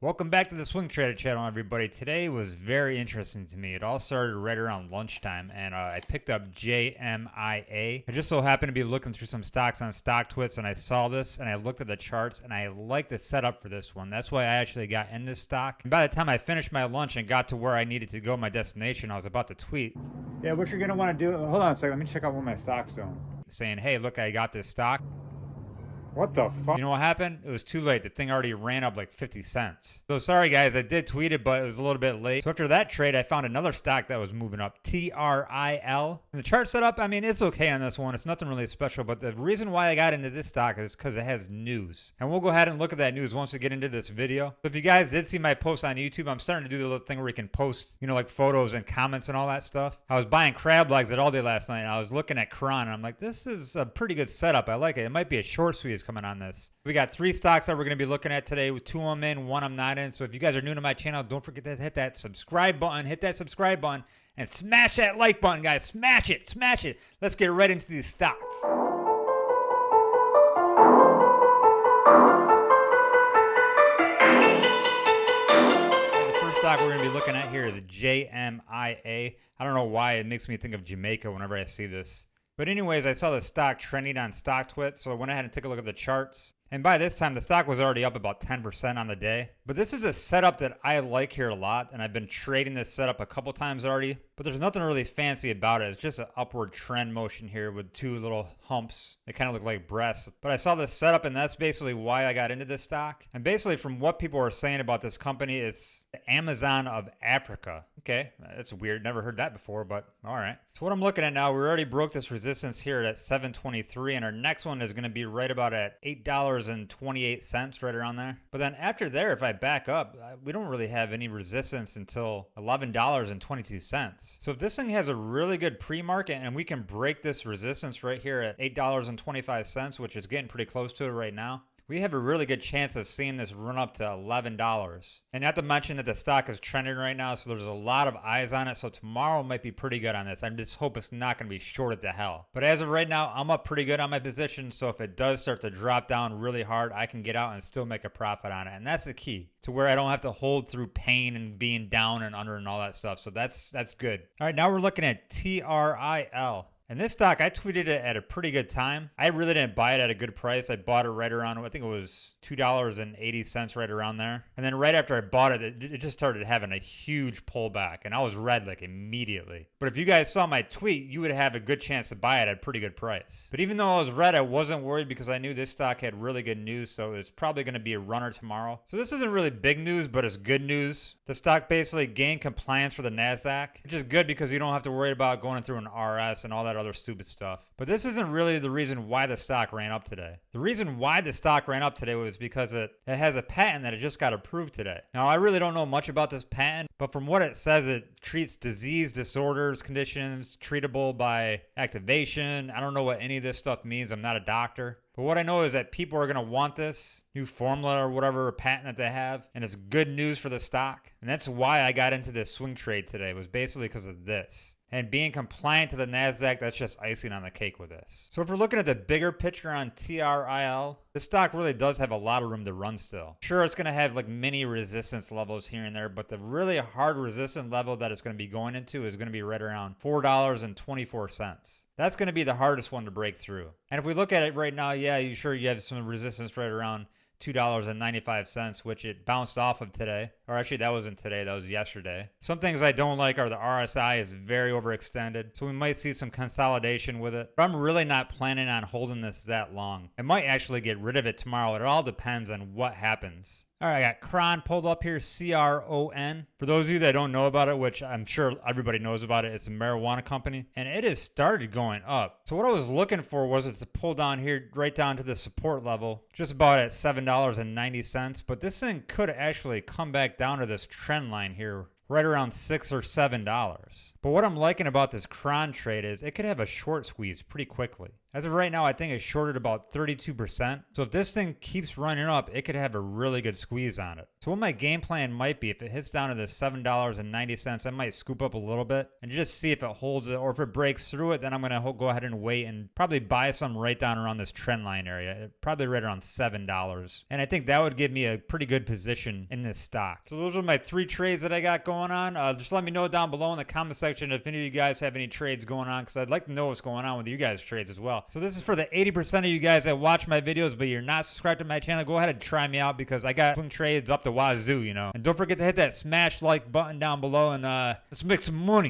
Welcome back to the Swing Trader channel, everybody. Today was very interesting to me. It all started right around lunchtime, and uh, I picked up JMIA. I just so happened to be looking through some stocks on StockTwits, and I saw this, and I looked at the charts, and I like the setup for this one. That's why I actually got in this stock. And by the time I finished my lunch and got to where I needed to go, my destination, I was about to tweet. Yeah, what you're going to want to do, hold on a second, let me check out what my stock's doing. Saying, hey, look, I got this stock. What the fuck? You know what happened? It was too late. The thing already ran up like 50 cents. So sorry guys, I did tweet it, but it was a little bit late. So after that trade, I found another stock that was moving up, TRIL. And the chart setup, I mean, it's okay on this one. It's nothing really special, but the reason why I got into this stock is because it has news. And we'll go ahead and look at that news once we get into this video. So if you guys did see my post on YouTube, I'm starting to do the little thing where you can post, you know, like photos and comments and all that stuff. I was buying crab legs at Aldi last night, and I was looking at Cron, and I'm like, this is a pretty good setup. I like it. It might be a short squeeze coming on this. We got three stocks that we're going to be looking at today with two of them in, one I'm not in. So if you guys are new to my channel, don't forget to hit that subscribe button, hit that subscribe button, and smash that like button, guys. Smash it, smash it. Let's get right into these stocks. The first stock we're going to be looking at here is JMIA. I don't know why it makes me think of Jamaica whenever I see this. But anyways, I saw the stock trending on StockTwit, so I went ahead and took a look at the charts. And by this time, the stock was already up about 10% on the day. But this is a setup that I like here a lot, and I've been trading this setup a couple times already. But there's nothing really fancy about it. It's just an upward trend motion here with two little humps. They kind of look like breasts. But I saw this setup, and that's basically why I got into this stock. And basically, from what people are saying about this company, it's the Amazon of Africa. Okay, that's weird. Never heard that before, but all right. So what I'm looking at now, we already broke this resistance here at 723, and our next one is going to be right about at $8 $11.28 right around there. But then after there, if I back up, we don't really have any resistance until $11.22. So if this thing has a really good pre-market and we can break this resistance right here at $8.25, which is getting pretty close to it right now, we have a really good chance of seeing this run up to $11. And not to mention that the stock is trending right now, so there's a lot of eyes on it. So tomorrow might be pretty good on this. I just hope it's not going to be shorted to hell. But as of right now, I'm up pretty good on my position. So if it does start to drop down really hard, I can get out and still make a profit on it. And that's the key to where I don't have to hold through pain and being down and under and all that stuff. So that's that's good. All right, now we're looking at TRIL. And this stock, I tweeted it at a pretty good time. I really didn't buy it at a good price. I bought it right around, I think it was $2.80 right around there. And then right after I bought it, it, just started having a huge pullback. And I was red like immediately. But if you guys saw my tweet, you would have a good chance to buy it at a pretty good price. But even though I was red, I wasn't worried because I knew this stock had really good news. So it's probably going to be a runner tomorrow. So this isn't really big news, but it's good news. The stock basically gained compliance for the NASDAQ, which is good because you don't have to worry about going through an RS and all that other stupid stuff. But this isn't really the reason why the stock ran up today. The reason why the stock ran up today was because it, it has a patent that it just got approved today. Now, I really don't know much about this patent, but from what it says, it treats disease, disorders, conditions treatable by activation. I don't know what any of this stuff means. I'm not a doctor. But what I know is that people are going to want this new formula or whatever patent that they have, and it's good news for the stock. And that's why I got into this swing trade today was basically because of this. And being compliant to the NASDAQ, that's just icing on the cake with this. So if we're looking at the bigger picture on TRIL, the stock really does have a lot of room to run still. Sure, it's going to have like mini resistance levels here and there, but the really hard resistance level that it's going to be going into is going to be right around $4.24. That's going to be the hardest one to break through. And if we look at it right now, yeah, you sure you have some resistance right around $2.95, which it bounced off of today. Or actually, that wasn't today, that was yesterday. Some things I don't like are the RSI is very overextended, so we might see some consolidation with it. But I'm really not planning on holding this that long. I might actually get rid of it tomorrow. It all depends on what happens. All right, I got Cron pulled up here, C R O N. For those of you that don't know about it, which I'm sure everybody knows about it, it's a marijuana company and it has started going up. So, what I was looking for was it to pull down here right down to the support level, just about at $7.90. But this thing could actually come back down to this trend line here right around six or seven dollars. But what I'm liking about this Cron trade is it could have a short squeeze pretty quickly. As of right now, I think it's shorted about 32%. So if this thing keeps running up, it could have a really good squeeze on it. So what my game plan might be, if it hits down to the $7.90, I might scoop up a little bit and just see if it holds it or if it breaks through it, then I'm going to go ahead and wait and probably buy some right down around this trend line area, probably right around $7. And I think that would give me a pretty good position in this stock. So those are my three trades that I got going on. Uh, just let me know down below in the comment section if any of you guys have any trades going on because I'd like to know what's going on with you guys' trades as well. So this is for the 80% of you guys that watch my videos, but you're not subscribed to my channel. Go ahead and try me out because I got trades up the wazoo, you know. And don't forget to hit that smash like button down below and uh, let's make some money.